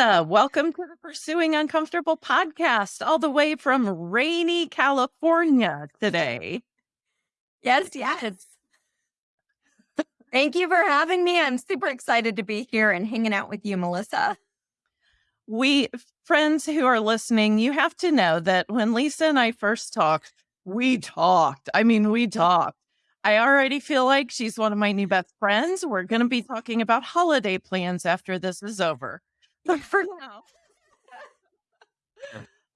Lisa, welcome to the Pursuing Uncomfortable podcast, all the way from rainy California today. Yes, yes. Thank you for having me. I'm super excited to be here and hanging out with you, Melissa. We, friends who are listening, you have to know that when Lisa and I first talked, we talked. I mean, we talked. I already feel like she's one of my new best friends. We're going to be talking about holiday plans after this is over. But for now,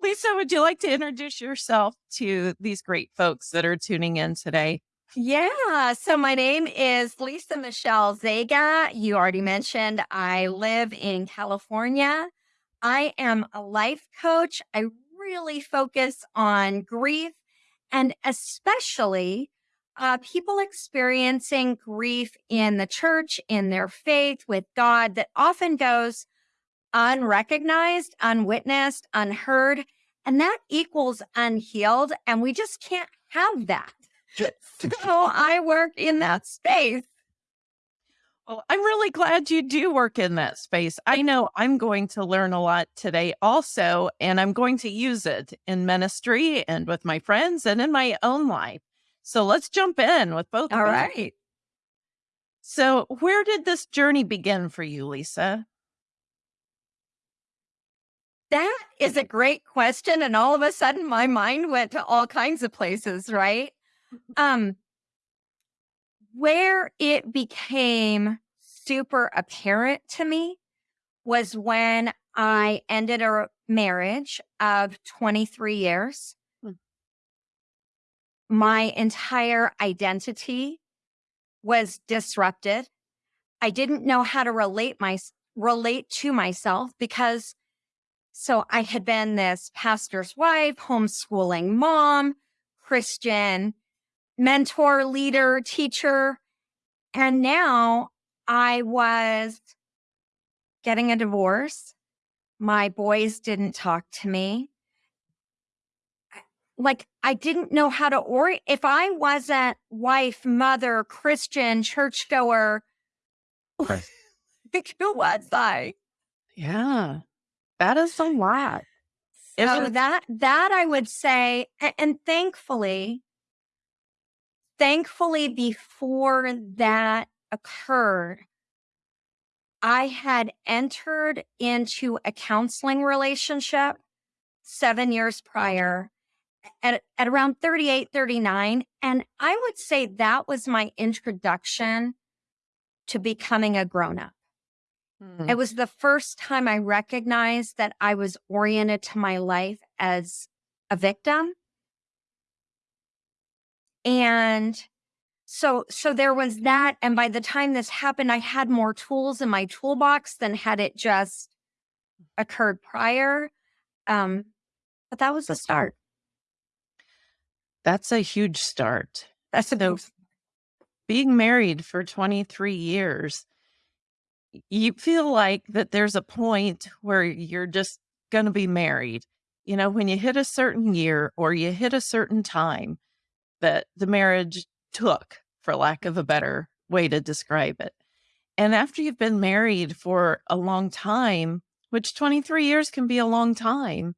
Lisa, would you like to introduce yourself to these great folks that are tuning in today? Yeah. So my name is Lisa Michelle Zega. You already mentioned I live in California. I am a life coach. I really focus on grief and especially uh, people experiencing grief in the church, in their faith with God that often goes unrecognized, unwitnessed, unheard, and that equals unhealed. And we just can't have that. So I work in that space. Well, I'm really glad you do work in that space. I know I'm going to learn a lot today also, and I'm going to use it in ministry and with my friends and in my own life. So let's jump in with both. All right. So, where did this journey begin for you, Lisa? That is a great question. And all of a sudden, my mind went to all kinds of places, right? Um, where it became super apparent to me was when I ended a marriage of 23 years. Hmm. My entire identity was disrupted. I didn't know how to relate my relate to myself because so I had been this pastor's wife, homeschooling mom, Christian, mentor, leader, teacher. And now I was getting a divorce. My boys didn't talk to me. Like I didn't know how to orient. If I wasn't wife, mother, Christian, churchgoer, right. who was I? Yeah, that is a lot. So that that I would say, and, and thankfully, thankfully, before that occurred, I had entered into a counseling relationship seven years prior at, at around 38, 39. And I would say that was my introduction to becoming a grown up. Mm-hmm. It was the first time I recognized that I was oriented to my life as a victim and so, so there was that. And by the time this happened, I had more tools in my toolbox than had it just occurred prior. Um, but that was the start. That's a huge start. That's a so being married for 23 years, you feel like that there's a point where you're just going to be married. You know, when you hit a certain year or you hit a certain time, that the marriage took, for lack of a better way to describe it. And after you've been married for a long time, which 23 years can be a long time,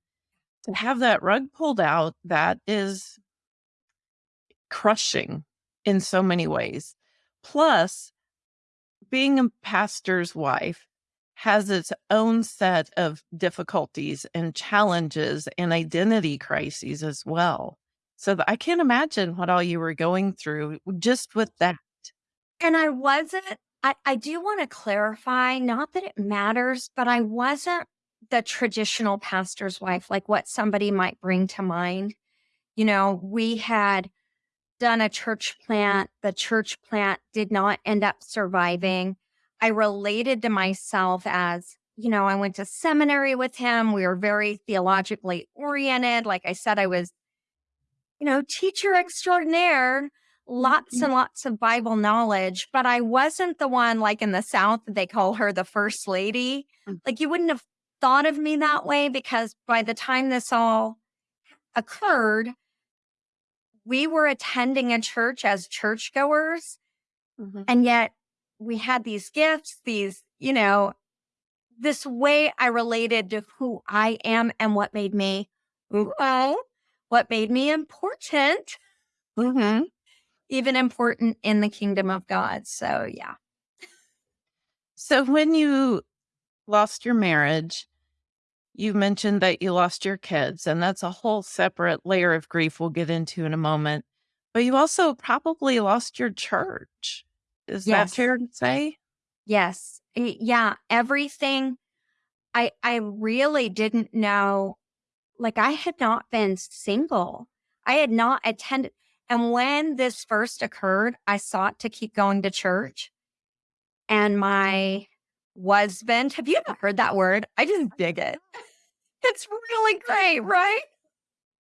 to have that rug pulled out, that is crushing in so many ways. Plus, being a pastor's wife has its own set of difficulties and challenges and identity crises as well. So I can't imagine what all you were going through just with that. And I wasn't, I, I do want to clarify, not that it matters, but I wasn't the traditional pastor's wife, like what somebody might bring to mind. You know, we had done a church plant. The church plant did not end up surviving. I related to myself as, you know, I went to seminary with him. We were very theologically oriented. Like I said, I was you know, teacher extraordinaire, lots mm-hmm. and lots of Bible knowledge, but I wasn't the one like in the South, they call her the first lady. Mm. Like you wouldn't have thought of me that way because by the time this all occurred, we were attending a church as churchgoers. Mm-hmm. And yet we had these gifts, these, you know, this way I related to who I am and what made me, well, what made me important, Mm-hmm. even important in the kingdom of God. So, yeah. So when you lost your marriage, you mentioned that you lost your kids, and that's a whole separate layer of grief we'll get into in a moment. But you also probably lost your church. Is that Yes. fair to say? Yes. Eh, yeah. Everything. I, I really didn't know. Like I had not been single. I had not attended. And when this first occurred, I sought to keep going to church. And mm. my husband, have you ever heard that word? I just dig it. It's really great, right?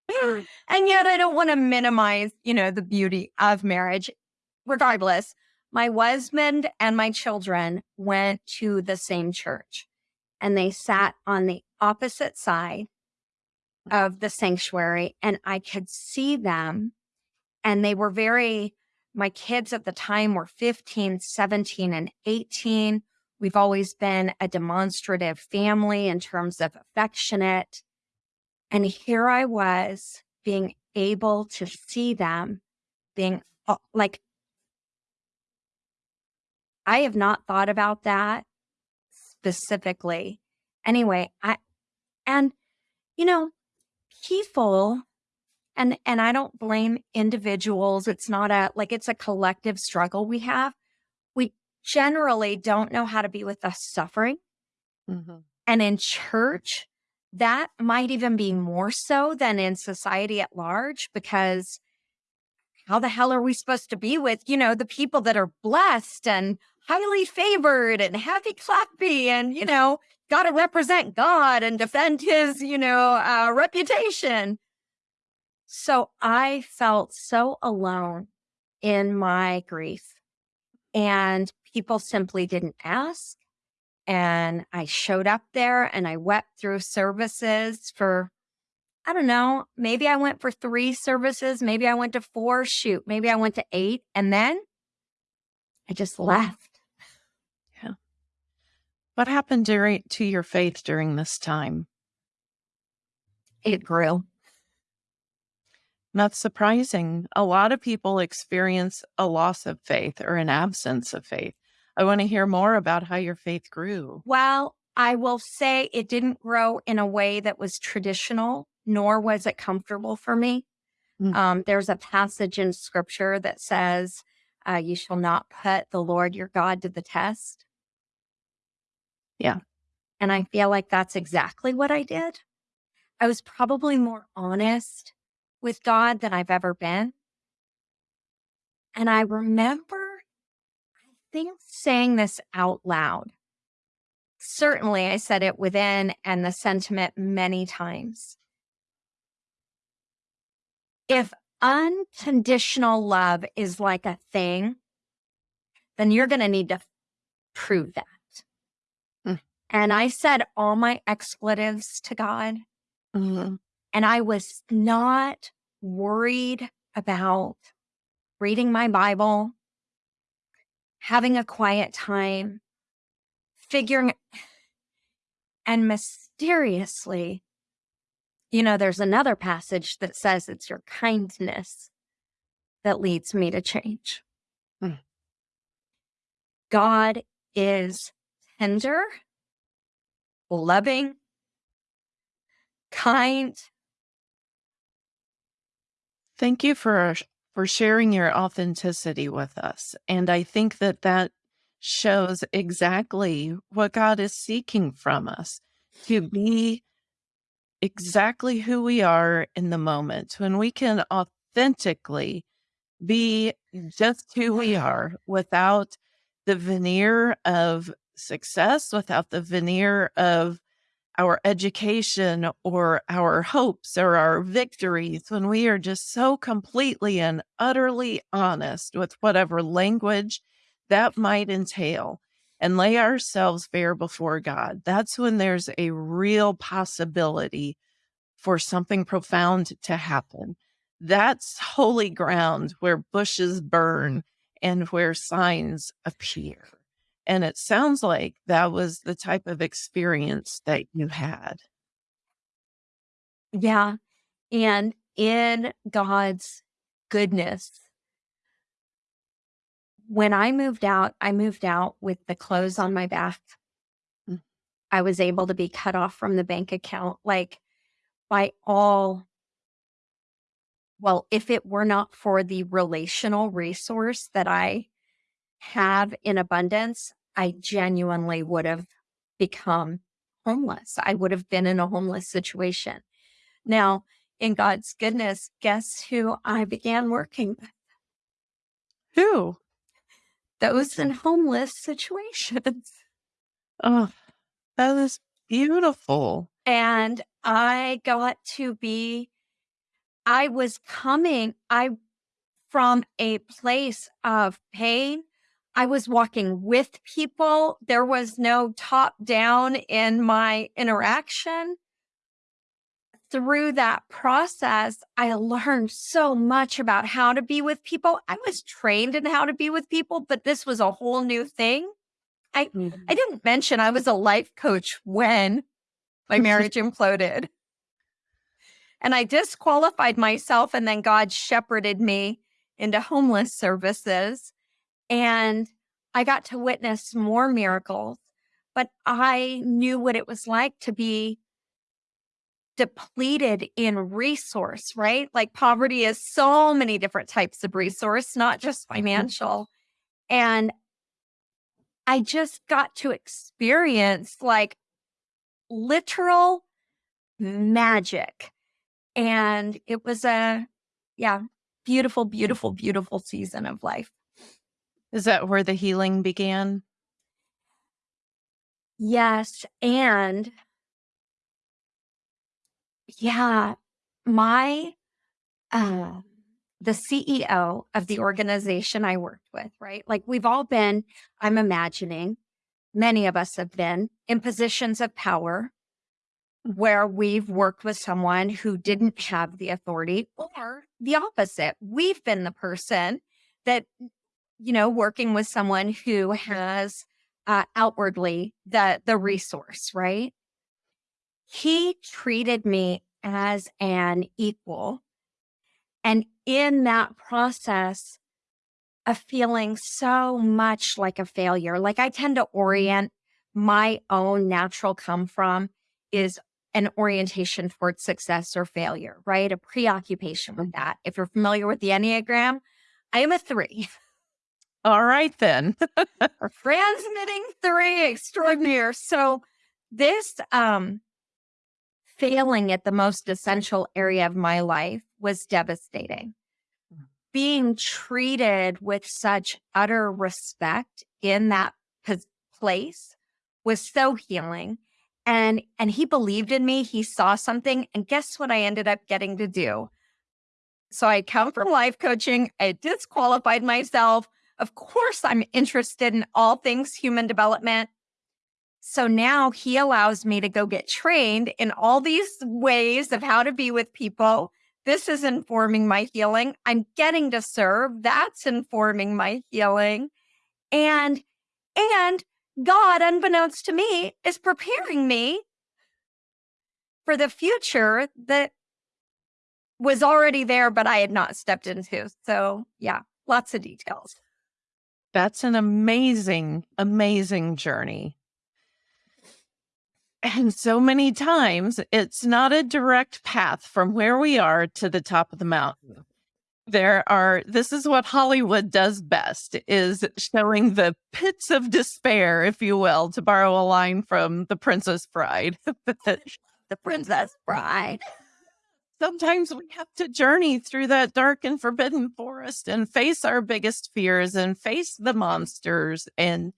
and yet I don't want to minimize, you know, the beauty of marriage. Regardless, my husband and my children went to the same church and they sat on the opposite side of the sanctuary and I could see them and they were very my kids at the time were 15, 17 and 18. We've always been a demonstrative family in terms of affectionate. And here I was being able to see them being like, I have not thought about that specifically. Anyway, I, and, you know, people, and, and I don't blame individuals. It's not a, like, it's a collective struggle we have. Generally don't know how to be with the suffering. Mm-hmm. And in church, that might even be more so than in society at large because how the hell are we supposed to be with, you know, the people that are blessed and highly favored and happy clappy and, you know, got to represent God and defend his, you know, uh, reputation. So I felt so alone in my grief and people simply didn't ask. And I showed up there and I wept through services for, I don't know, maybe I went for three services, maybe I went to four, shoot, maybe I went to eight. And then I just left. Yeah. What happened during to your faith during this time? It grew. Not surprising. A lot of people experience a loss of faith or an absence of faith. I want to hear more about how your faith grew. Well, I will say it didn't grow in a way that was traditional, nor was it comfortable for me. Mm. Um, there's a passage in scripture that says, uh, You shall not put the Lord your God to the test. Yeah. And I feel like that's exactly what I did. I was probably more honest with God than I've ever been. And I remember, think, saying this out loud. Certainly, I said it within and the sentiment many times. If unconditional love is like a thing, then you're going to need to prove that. Mm. And I said all my expletives to God. Mhm. And I was not worried about reading my Bible, having a quiet time, figuring, and mysteriously, you know, there's another passage that says it's your kindness that leads me to change. Hmm. God is tender, loving, kind, Thank you for for sharing your authenticity with us. And I think that that shows exactly what God is seeking from us to be exactly who we are in the moment. When we can authentically be just who we are without the veneer of success, without the veneer of our education or our hopes or our victories, when we are just so completely and utterly honest with whatever language that might entail and lay ourselves bare before God, that's when there's a real possibility for something profound to happen. That's holy ground where bushes burn and where signs appear. And it sounds like that was the type of experience that you had. Yeah. And in God's goodness, when I moved out, I moved out with the clothes on my back. Mm. I was able to be cut off from the bank account, like by all. Well, if it were not for the relational resource that I have in abundance, I genuinely would have become homeless. I would have been in a homeless situation. Now, in God's goodness, guess who I began working with? Who? Those in homeless situations. Oh, that is beautiful. And I got to be, I was coming, I from a place of pain. I was walking with people. There was no top down in my interaction through that process, I learned so much about how to be with people. I was trained in how to be with people, but this was a whole new thing. I mm-hmm. I didn't mention I was a life coach when my marriage imploded. And I disqualified myself and then God shepherded me into homeless services and I got to witness more miracles, but I knew what it was like to be depleted in resource, right? Like poverty is so many different types of resource, not just mm-hmm. financial. And I just got to experience like literal magic. And it was a, yeah, beautiful, beautiful, beautiful season of life. Is that where the healing began? Yes. And yeah, my uh, the CEO of the organization I worked with, right? Like we've all been, I'm imagining, many of us have been in positions of power where we've worked with someone who didn't have the authority or the opposite. We've been the person that, you know, working with someone who has uh, outwardly the, the mm. resource, right? he treated me as an equal. And in that process of feeling so much like a failure, like I tend to mm. orient my own natural come from is an orientation towards success or failure, right? A preoccupation with mm. that. If you're familiar with the Enneagram, I am a three. All right, then. Transmitting three extraordinaire. So this um failing at the most essential area of my life was devastating. Hmm. Being treated with such utter respect in that place was so healing. And, and he believed in me. He saw something. And guess what I ended up getting to do? So I come from life coaching. I disqualified myself. Of course, I'm interested in all things human development. So now he allows me to go get trained in all these ways of how to be with people. This is informing my healing. I'm getting to serve. That's informing my healing. And, and God, unbeknownst to me, is preparing me for the future that was already there, but I had not stepped into. So, yeah, lots of details. That's an amazing, amazing journey. And so many times it's not a direct path from where we are to the top of the mountain. There are, this is what Hollywood does best is showing the pits of despair, if you will, to borrow a line from The Princess Bride. the Princess Bride. Sometimes we have to journey through that dark and forbidden forest and face our biggest fears and face the monsters and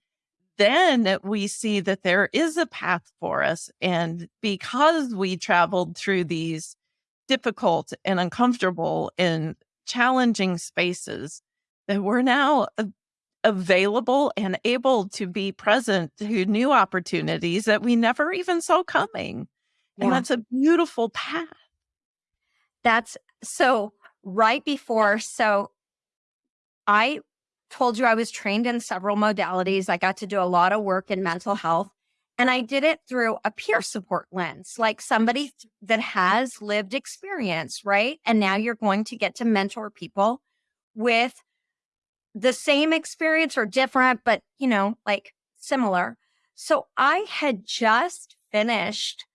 then we see that there is a path for us. And because we traveled through these difficult and uncomfortable and challenging spaces, that we're now available and able to be present to new opportunities that we never even saw coming. Yeah. And that's a beautiful path. That's so right before. So I told you I was trained in several modalities. I got to do a lot of work in mental health. And I did it through a peer support lens, like somebody that has lived experience, right? And now you're going to get to mentor people with the same experience or different, but you know, like similar. So I had just finished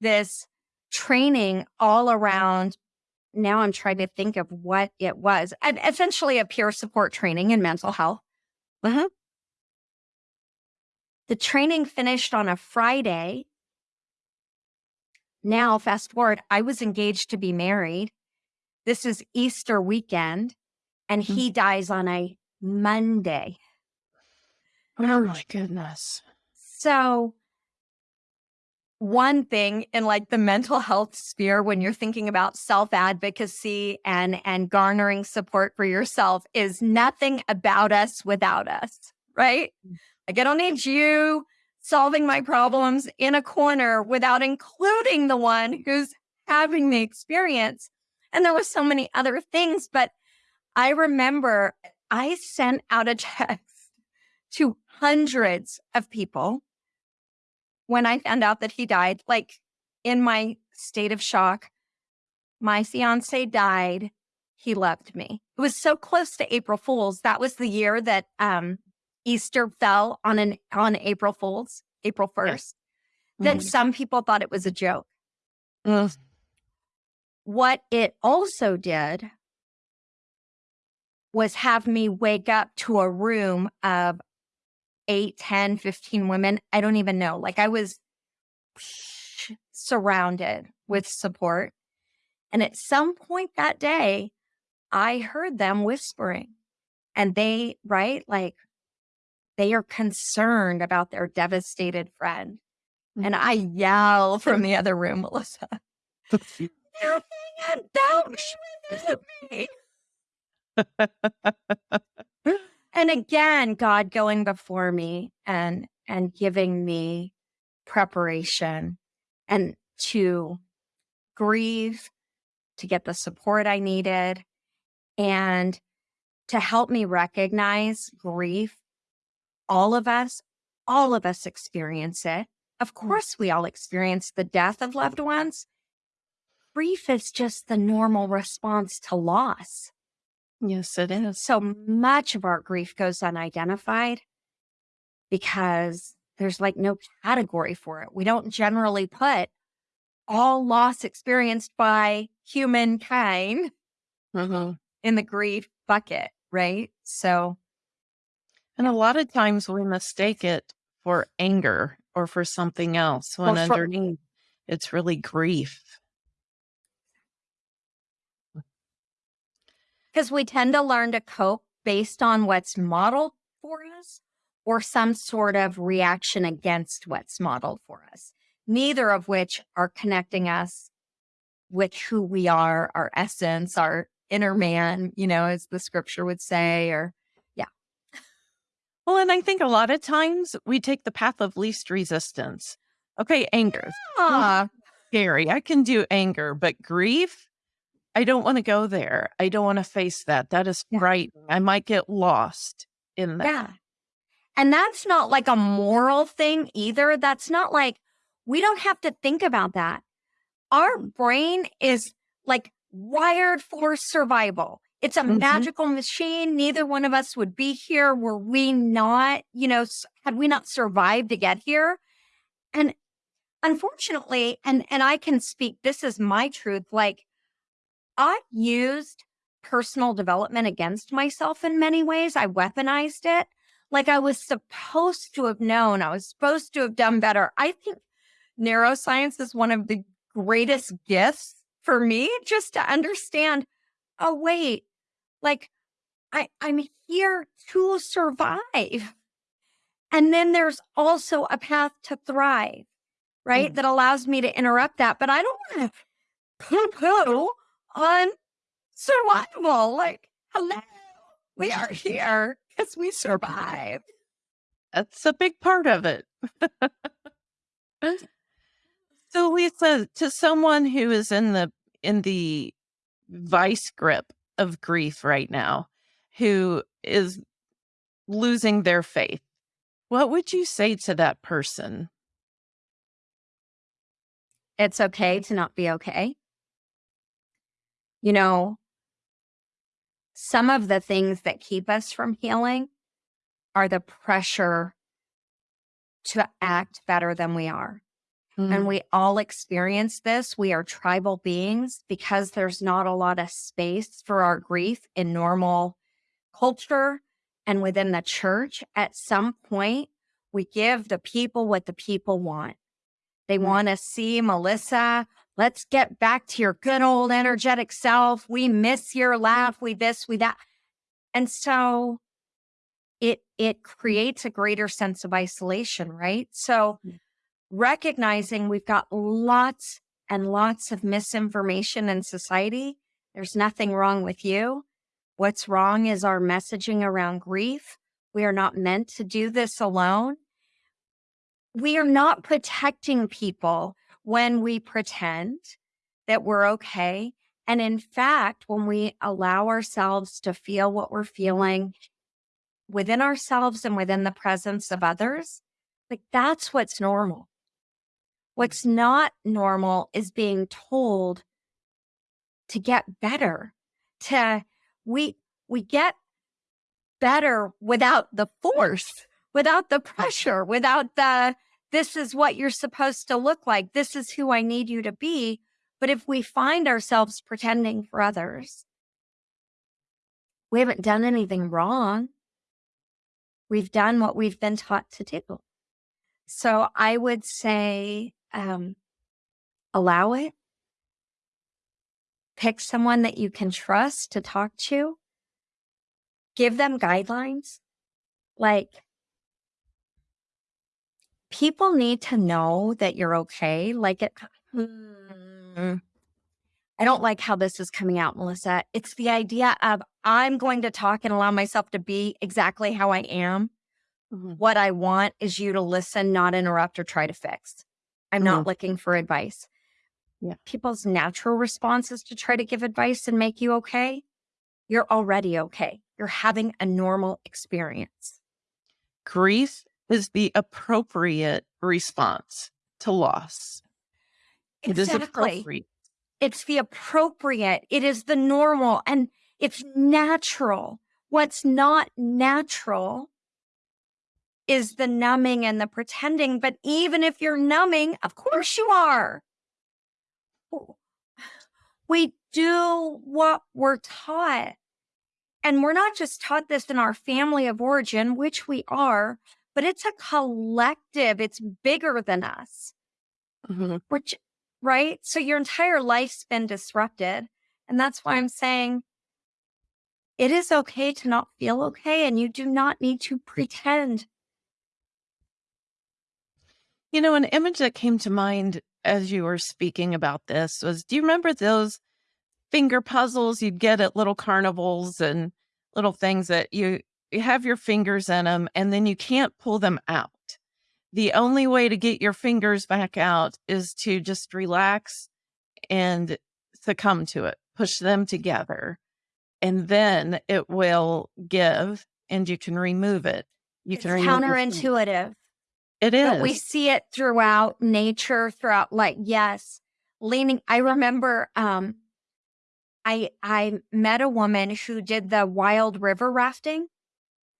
this training all around. Now I'm trying to think of what it was. And essentially a peer support training in mental health. Uh-huh. The training finished on a Friday. Now, fast forward, I was engaged to be married. This is Easter weekend, and mm. he dies on a Monday. Oh my goodness. So, one thing in like the mental health sphere when you're thinking about self-advocacy and and garnering support for yourself is nothing about us without us, right? Mm. Like I don't need you solving my problems in a corner without including the one who's having the experience. And there was so many other things, but I remember I sent out a text to hundreds of people when I found out that he died, like in my state of shock. My fiance died. He loved me. It was so close to April Fool's. That was the year that um, Easter fell on an on April Fool's, April 1st. Yes. That mm-hmm. some people thought it was a joke. Mm. What it also did was have me wake up to a room of 8, 10, 15 women. I don't even know. Like I was surrounded mm. with support. And at some point that day, I heard them whispering and they, right? Like they are concerned about their devastated friend. Mm. And I yell from the other room, Melissa. They're about me. and again, God going before me and and giving me preparation and to grieve, to get the support I needed, and to help me recognize grief. All of us, all of us experience it. Of hmm. course, we all experience the death of loved ones. Grief is just the normal response to loss. Yes, it is. So much of our grief goes unidentified because there's like no category for it. We don't generally put all loss experienced by humankind mm-hmm. in the grief bucket, right? So, and a lot of times we mistake it for anger or for something else when for- underneath it's really grief. Because we tend to learn to cope based on what's modeled for us or some sort of reaction against what's modeled for us, neither of which are connecting us with who we are, our essence, our inner man, you know, as the scripture would say, or yeah. Well, and I think a lot of times we take the path of least resistance. Okay, anger. Yeah. Scary. I can do anger, but grief, I don't want to go there. I don't want to face that. That is yeah. frightening. I might get lost in that. Yeah. And that's not like a moral thing either. That's not like we don't have to think about that. Our brain is like wired for survival. It's a mm-hmm. magical machine. Neither one of us would be here were we not, you know, had we not survived to get here. And unfortunately, and and I can speak this is my truth like I used personal development against myself in many ways. I weaponized it. Like I was supposed to have known, I was supposed to have done better. I think neuroscience is one of the greatest gifts for me just to understand oh, wait, like I, I'm here to survive. And then there's also a path to thrive, right? Mm. That allows me to interrupt that. But I don't want to poo poo on survival. Like, hello, we are here because we survived. That's a big part of it. so Lisa, to someone who is in the in the vice grip of grief right now, who is losing their faith, what would you say to that person? It's okay to not be okay. You know, some of the things that keep us from healing are the pressure to act better than we are. Mm. And we all experience this. We are tribal beings because there's not a lot of space for our grief in normal culture and within the church. At some point, we give the people what the people want. They mm. want to see Melissa. Let's get back to your good old energetic self. We miss your laugh. We this, we that. And so it it creates a greater sense of isolation, right? So mm recognizing we've got lots and lots of misinformation in society. There's nothing wrong with you. What's wrong is our messaging around grief. We are not meant to do this alone. We are not protecting people when we pretend that we're okay. And in fact, when we allow ourselves to feel what we're feeling within ourselves and within the presence of others, like that's what's normal. Mm. What's not normal is being told to get better, to we we get better without the force, without the pressure, without the this is what you're supposed to look like. This is who I need you to be. But if we find ourselves pretending for others, we haven't done anything wrong. We've done what we've been taught to do. So I would say um, allow it. Pick someone that you can trust to talk to. Give them guidelines. Like, people need to know that you're okay. Like, it, hmm, I don't like how this is coming out, Melissa. It's the idea of I'm going to talk and allow myself to be exactly how I am. Mm-hmm. What I want is you to listen, not interrupt or try to fix. I'm not mm-hmm. looking for advice. Yeah. People's natural response is to try to give advice and make you okay. You're already okay. You're having a normal experience. Grief is the appropriate response to loss. Exactly. It is. It's the appropriate. It is the normal and it's natural. What's not natural is the numbing and the pretending. But even if you're numbing, of course you are. We do what we're taught. And we're not just taught this in our family of origin, which we are, but it's a collective, it's bigger than us. Mm-hmm. Which, right? So your entire life's been disrupted. And that's why I'm saying it is okay to not feel okay. And you do not need to pretend you know, an image that came to mind as you were speaking about this was do you remember those finger puzzles you'd get at little carnivals and little things that you, you have your fingers in them and then you can't pull them out? The only way to get your fingers back out is to just relax and succumb to it, push them together, and then it will give and you can remove it. You it's can counterintuitive. It is. But we see it throughout nature, throughout like, yes, leaning. I remember um I I met a woman who did the wild river rafting.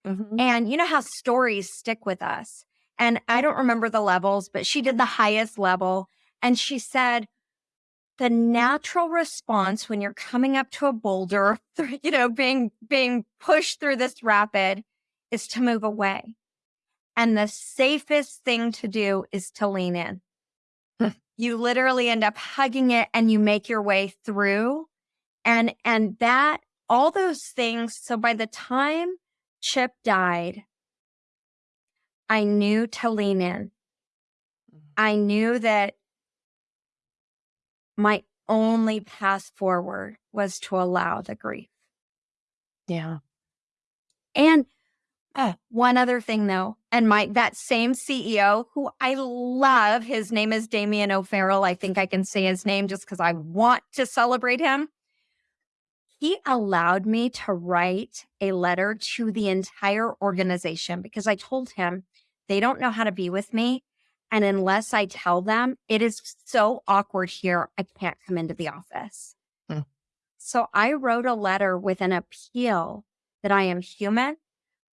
Mm-hmm. And you know how stories stick with us. And I don't remember the levels, but she did the highest level. And she said, the natural response when you're coming up to a boulder, you know, being being pushed through this rapid is to move away. And the safest thing to do is to lean in. you literally end up hugging it and you make your way through. And, and that, all those things. So by the time Chip died, I knew to lean in. Mm-hmm. I knew that my only path forward was to allow the grief. Yeah. And uh, one other thing though, and my that same CEO who I love, his name is Damien O'Farrell. I think I can say his name just because I want to celebrate him. He allowed me to write a letter to the entire organization because I told him they don't know how to be with me. And unless I tell them, it is so awkward here, I can't come into the office. Hmm. So I wrote a letter with an appeal that I am human,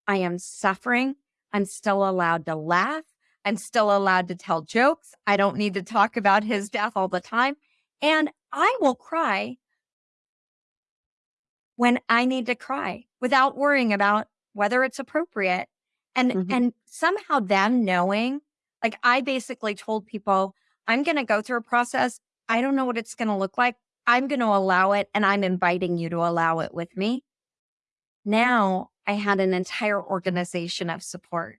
I am suffering, I'm still allowed to laugh, I'm still allowed to tell jokes. I don't need to talk about his death all the time. And I will cry when I need to cry without worrying about whether it's appropriate. And mm-hmm. and somehow them knowing, like I basically told people, I'm going to go through a process. I don't know what it's going to look like. I'm going to allow it and I'm inviting you to allow it with me. Now I had an entire organization of support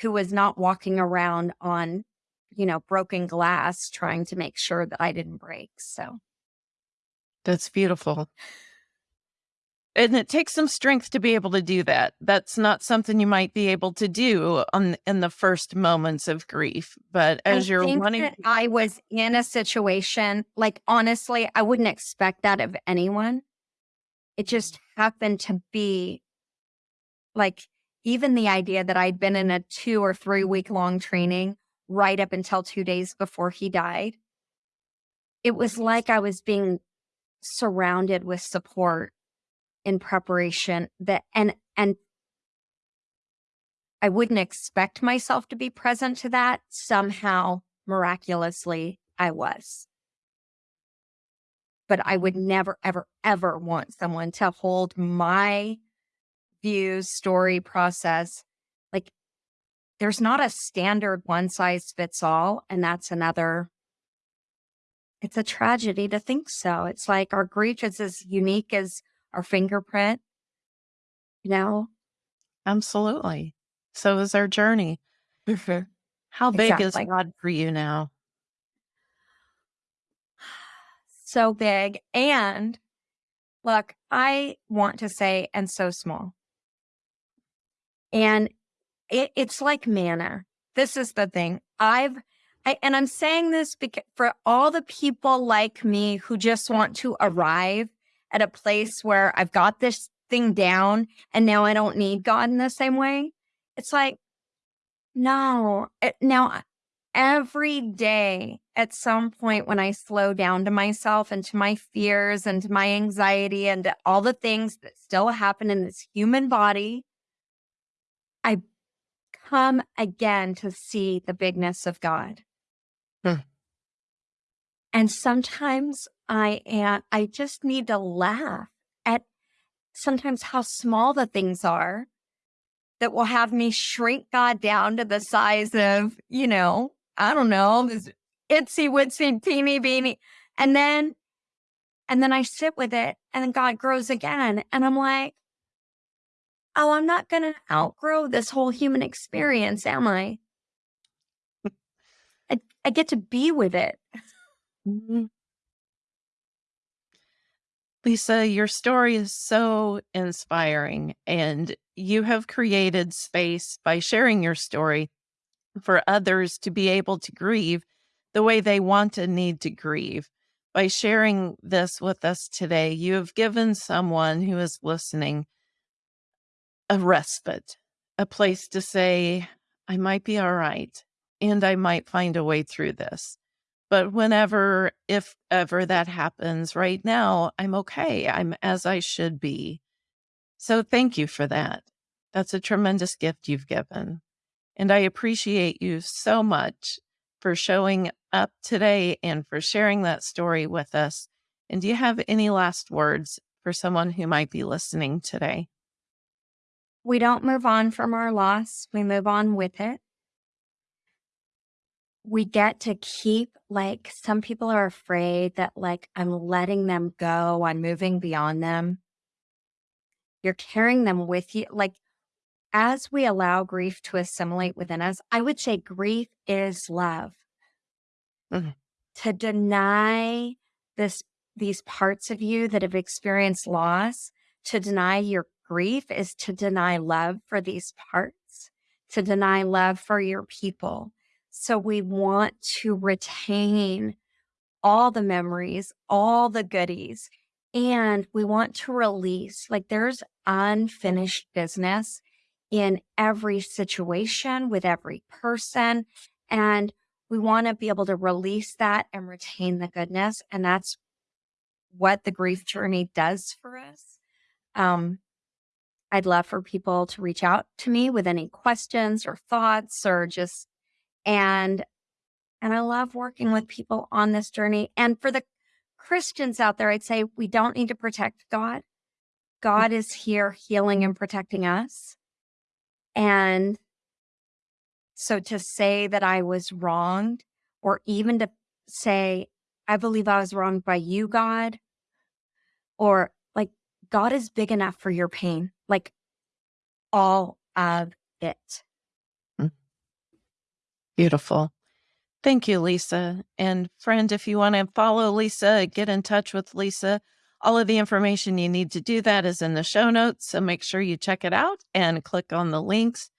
who was not walking around on, you know, broken glass trying to make sure that I didn't break. So that's beautiful. And it takes some strength to be able to do that. That's not something you might be able to do on in the first moments of grief. But as I you're running, I was in a situation like honestly, I wouldn't expect that of anyone. It just happened to be like even the idea that I'd been in a two or three week long training right up until two days before he died, it was like I was being surrounded with support in preparation that and and I wouldn't expect myself to be present to that. Somehow, miraculously, I was. But I would never, ever, ever want someone to hold my views, story, process. Like there's not a standard one size fits all. And that's another, it's a tragedy to think so. It's like our grief is as unique as our fingerprint, you know? Absolutely. So is our journey. Mm-hmm. How big exactly. is God for you now? So big. And look, I want to say, and so small. And it, it's like manna. This is the thing. I've, I, and I'm saying this because for all the people like me who just want to arrive at a place where I've got this thing down and now I don't need God in the same way. It's like, no, it, now every day at some point when I slow down to myself and to my fears and to my anxiety and all the things that still happen in this human body, I come again to see the bigness of God. Hmm. And sometimes I am, I just need to laugh at sometimes how small the things are that will have me shrink God down to the size of, you know, I don't know, this itsy witsy teeny beeny. And then, and then I sit with it and then God grows again. And I'm like, oh, I'm not going to outgrow this whole human experience, am I? I, I get to be with it. Mm-hmm. Lisa, your story is so inspiring, and you have created space by sharing your story for others to be able to grieve the way they want and need to grieve. By sharing this with us today, you have given someone who is listening a respite, a place to say, I might be all right and I might find a way through this. But whenever, if ever that happens right now, I'm okay. I'm as I should be. So thank you for that. That's a tremendous gift you've given. And I appreciate you so much for showing up today and for sharing that story with us. And do you have any last words for someone who might be listening today? We don't move on from our loss, we move on with it. We get to keep, like, some people are afraid that, like, I'm letting them go, I'm moving beyond them. You're carrying them with you. Like, as we allow grief to assimilate within us, I would say grief is love. Mm-hmm. To deny this these parts of you that have experienced loss, to deny your grief is to deny love for these parts, to deny love for your people. So we want to retain all the memories, all the goodies, And we want to release, like, there's unfinished business in every situation with every person. And we want to be able to release that and retain the goodness. And that's what the grief journey does for us. Um, I'd love for people to reach out to me with any questions or thoughts or just, and, and I love working with people on this journey. And for the Christians out there, I'd say we don't need to protect God. Mm. God is here healing and protecting us. And so to say that I was wronged, or even to say, I believe I was wronged by you, God, or like, God is big enough for your pain, like all of it. Beautiful. Thank you, Lisa. And friend, if you want to follow Lisa, get in touch with Lisa. All of the information you need to do that is in the show notes. So make sure you check it out and click on the links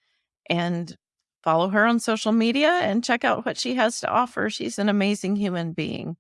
and follow her on social media and check out what she has to offer. She's an amazing human being.